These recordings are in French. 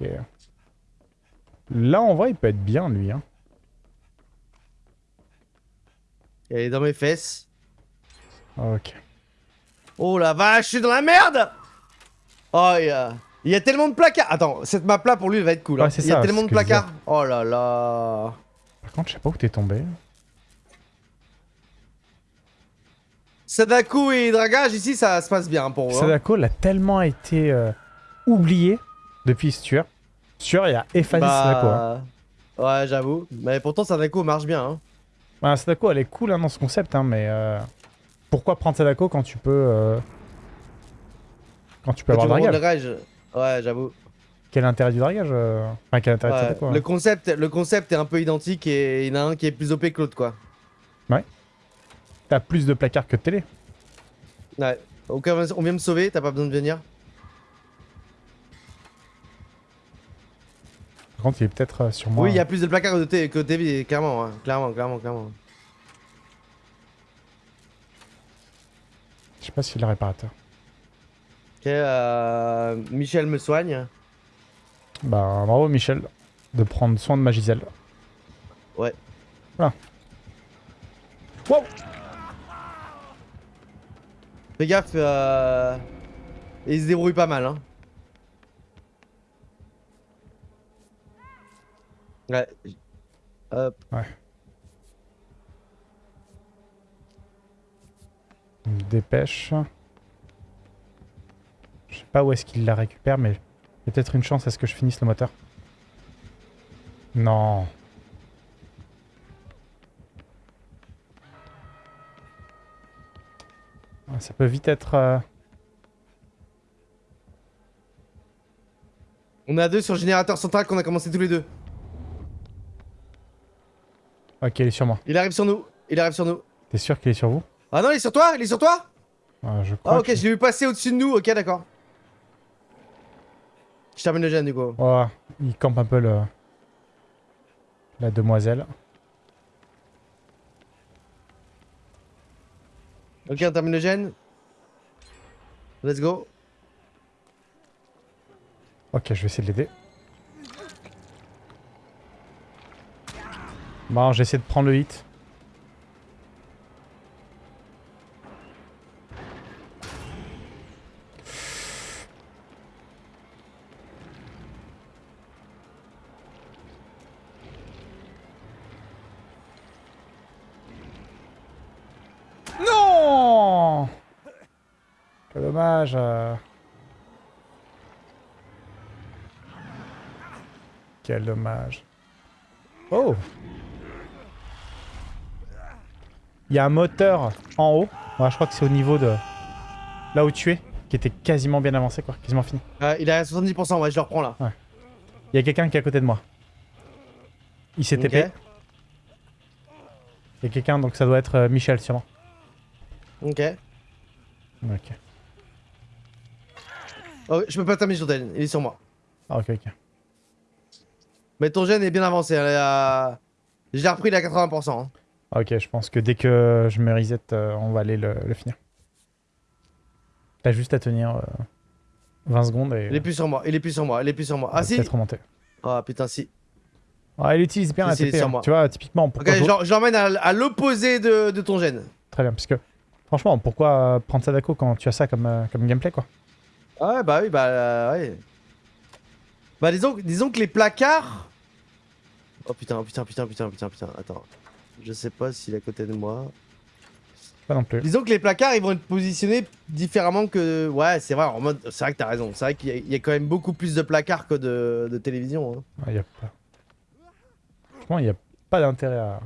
Ok. Là, en vrai, il peut être bien, lui. Hein. Elle est dans mes fesses. Ok. Oh la vache, je suis dans la merde Oh, il y a... Il y a tellement de placards Attends, cette map là pour lui elle va être cool. hein. Ouais, il y a ça, tellement de placards. Oh là là. Par contre, je sais pas où t'es tombé. Sadako et Dragage ici ça se passe bien pour eux. hein. Sadako l'a tellement été euh, oublié depuis Stuart. Stuart, il a effacé Sadako. Hein. Bah... Ouais, j'avoue. Mais pourtant Sadako marche bien. Hein. Ouais, Sadako, elle est cool hein, dans ce concept, hein, mais euh, pourquoi prendre Sadako quand tu peux... euh, Quand tu peux Quand avoir dragage. Ouais, j'avoue. Quel est l'intérêt du dragage Enfin, quel est l'intérêt de Ouais, Sadako le, concept, le concept est un peu identique et il y en a un qui est plus OP que l'autre quoi. T'as plus de placards que de télé. Ouais. On vient me sauver, t'as pas besoin de venir. Par contre, il est peut-être euh, sur moi. Oui, il y a plus de placards que de T- que de clairement, hein. clairement, clairement, clairement. Je sais pas s'il est réparateur. Ok, euh, Michel me soigne. Bah, bravo Michel de prendre soin de ma Gisèle. Ouais. Voilà. Wow Fais gaffe, euh... il se débrouille pas mal, hein. Ouais. Me dépêche. Je sais pas où est-ce qu'il la récupère, mais peut-être une chance à ce que je finisse le moteur. Non. Ça peut vite être... euh, On a deux sur le générateur central qu'on a commencé tous les deux. Ok, il est sur moi. Il arrive sur nous. Il arrive sur nous. T'es sûr qu'il est sur vous? Ah non, il est sur toi Il est sur toi? Ah, Je crois Ah ok, que- je l'ai vu passer au-dessus de nous. Ok, d'accord. Je termine le gène du coup. Oh, il campe un peu le... La demoiselle. Ok, on termine le gène. Let's go. Ok, je vais essayer de l'aider. Bon, j'essaie de prendre le hit. Non Quel dommage. euh. Quel dommage. Oh Il y a un moteur en haut. Ouais, je crois que c'est au niveau de... Là où tu es, qui était quasiment bien avancé, quoi. Quasiment fini. Euh, il est à 70%, ouais, je le reprends là. Il y a quelqu'un qui est à côté de moi. Il s'est TP. Il y a quelqu'un, donc ça doit être euh, Michel, sûrement. Ok. Ok. Oh, je peux pas terminer sur Dane, il est sur moi. Ah, ok, ok. Mais ton gène est bien avancé. Elle est à... Je l'ai repris, il est à 80%. hein. Ok, je pense que dès que je me reset, euh, on va aller le, le finir. T'as juste à tenir euh, 20 secondes et... Il est plus sur moi, il est plus sur moi, il est plus sur moi. Ah si peut-être remonter. Ah putain si. Ah, il utilise bien Si, la TP. sur hein. moi. Tu vois, typiquement, Ok, je l'emmène à, à l'opposé de, de ton gène. Très bien, parce que franchement, pourquoi euh, prendre Sadako quand tu as ça comme, euh, comme gameplay, quoi? Ouais, bah oui, bah euh, ouais. Bah disons, disons que les placards... Oh putain, putain, putain, putain, putain, putain, attends. Je sais pas s'il est à côté de moi. Pas non plus. Disons que les placards, ils vont être positionnés différemment que... Ouais, c'est vrai, en mode... C'est vrai que t'as raison. C'est vrai qu'il y, a- y quand même beaucoup plus de placards que de, de télévision. hein. Il y a pas... Franchement, il n'y a pas d'intérêt à...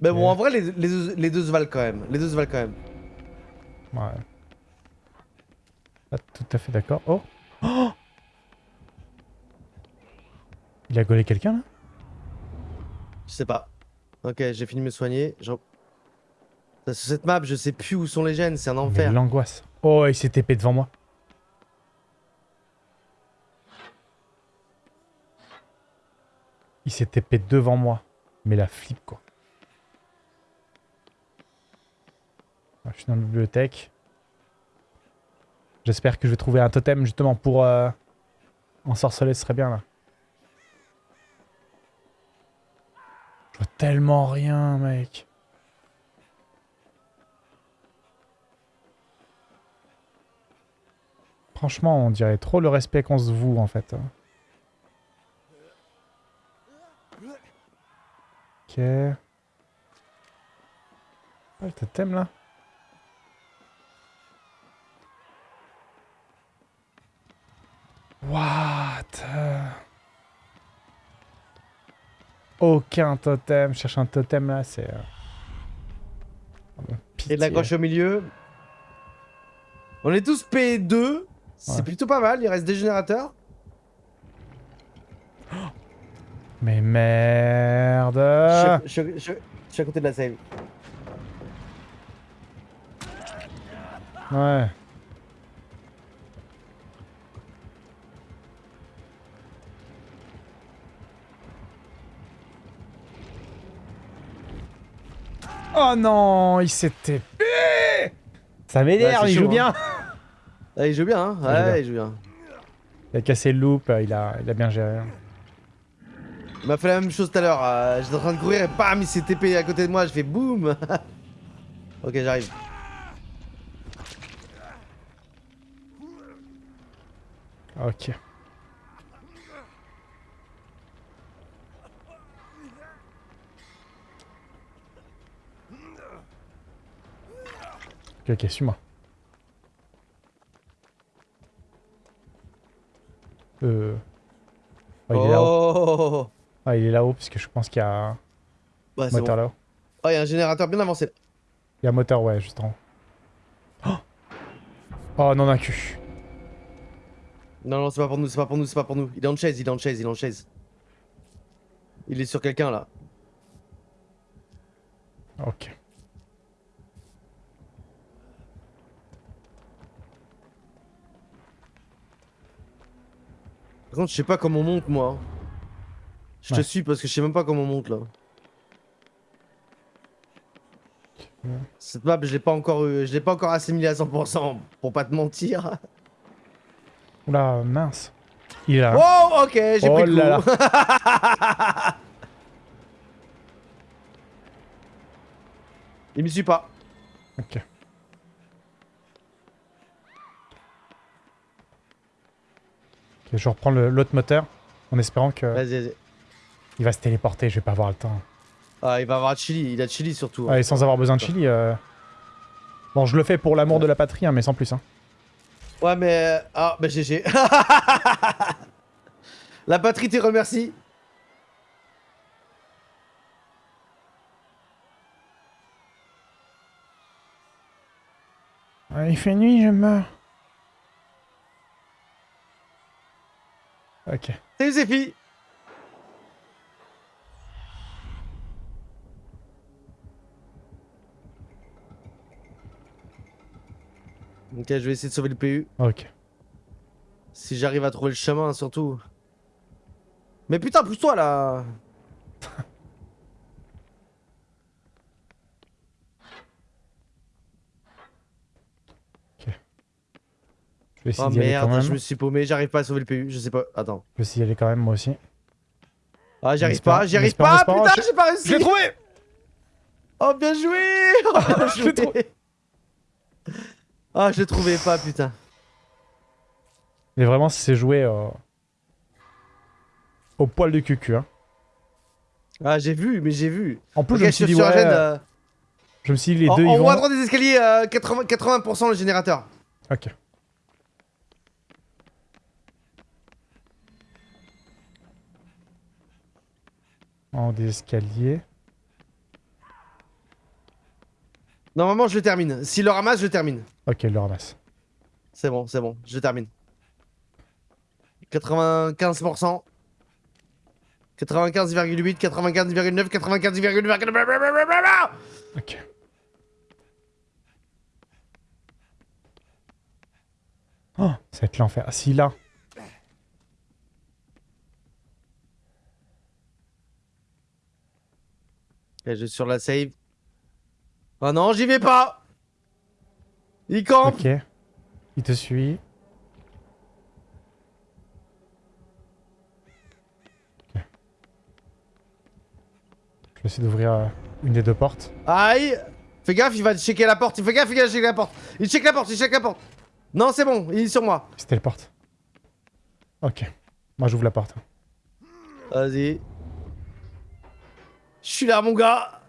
Mais bon, Ouais. en vrai, les, les les deux se valent quand même. Les deux se valent quand même. Ouais. Pas tout à fait d'accord. Oh Oh Il a gaulé quelqu'un, là? Je sais pas. Ok, j'ai fini de me soigner. Je... Sur cette map, je sais plus où sont les gènes, c'est un enfer. l'angoisse. Oh, il s'est TP devant moi. Il s'est TP devant moi. Mais la flip, quoi. Je suis dans la bibliothèque. J'espère que je vais trouver un totem, justement, pour... Euh... Ensorceler, ce serait bien, là. Je vois tellement rien, mec. Franchement, on dirait trop le respect qu'on se voue, en fait. Ok. Ah, le totem, là What? Aucun totem. Je cherche un totem, là, c'est... euh, oh, Et de la gauche au milieu. On est tous P2. C'est plutôt pas mal, il reste des générateurs. Mais merde je suis à côté de la save. Ouais. Oh non, il s'est TP Ça m'énerve, Ouais, c'est il joue hein. bien Ah, il joue bien, hein Il joue Ouais, il joue bien. Il a cassé le loop, il a, il a bien géré. Il m'a fait la même chose tout à l'heure. euh, J'étais en train de courir et bam, il s'est TP à côté de moi. Je fais boum. ok, j'arrive. Ok. Suis-moi. Euh... Oh, il est là-haut. Oh, Ah, il est là-haut, parce que je pense qu'il y a un Ouais, moteur bon. là-haut. Oh, il y a un générateur bien avancé. là. Il y a un moteur, ouais, juste en haut. Oh, oh non, d'un cul. Non, non, c'est pas pour nous, c'est pas pour nous, c'est pas pour nous. Il est en chaise, il est en chaise, il est en chaise. Il est sur quelqu'un là. Ok. Par contre, je sais pas comment on monte moi. Je te Ouais. suis parce que je sais même pas comment on monte là. Ouais. Cette map, je l'ai pas encore, eu- je l'ai pas encore assimilé à 100% pour pas te mentir. Oula, mince. Il est là. Oh, ok, j'ai Oh pris le là coup. Il me suit pas. Ok. Je reprends l'autre moteur en espérant que Vas-y, vas-y. il va se téléporter. Je vais pas avoir le temps. Ah, il va avoir Chili, il a Chili surtout. hein. Ouais, et sans avoir besoin de chili. euh, Bon, je le fais pour l'amour de la patrie, hein, mais sans plus. Hein. Ouais, mais. Ah, bah GG. La patrie te remercie. Il fait nuit, je meurs. Ok. Salut Zéphi. Ok, je vais essayer de sauver le PU. Ok. Si j'arrive à trouver le chemin, surtout. Mais putain, pousse-toi là Je vais essayer Oh d'y aller quand merde, même. je me suis paumé, j'arrive pas à sauver le PU, je sais pas. Attends. Je vais essayer d'y aller quand même, moi aussi. Ah, j'y En arrive pas, j'y en arrive en pas, putain, j'ai pas réussi Je l'ai trouvé Oh, bien joué Oh, Je l'ai trouvé. Ah, je le trouvais pas, putain. Mais vraiment, c'est joué euh, au poil de cucu. Hein. Ah, j'ai vu, mais j'ai vu. En plus, je me suis dit, ouais, euh, je me suis dit, les en, deux, en ils haut vont... à droite des escaliers, euh, 80%, 80% le générateur. Ok. En des escaliers. Normalement, je le termine. S'il le ramasse, je termine. Ok, il le ramasse. C'est bon, c'est bon, je termine. 95%. 95,8, 95,9, 95,9. Ok. Oh, ça va être l'enfer. Ah, si, là. Je suis sur la save. Oh non, j'y vais pas Il campe Ok. Il te suit. Ok. Je vais essayer d'ouvrir euh, une des deux portes. Aïe Fais gaffe, il va checker la porte. Fais gaffe, il va checker la porte. Il check la porte, il check la porte. Non, c'est bon, il est sur moi. C'était le porte. Ok. Moi j'ouvre la porte. Vas-y. Je suis là, mon gars.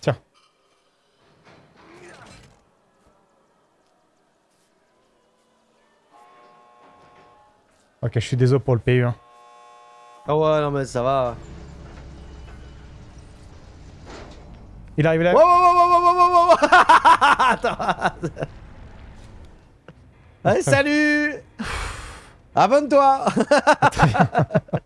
Tiens. Ok, je suis désolé pour le PU. hein. Ah ouais, non, mais ça va. Il arrive là. Wow, wow, wow, wow, wow, wow, wow. Attends. Allez, salut Abonne-toi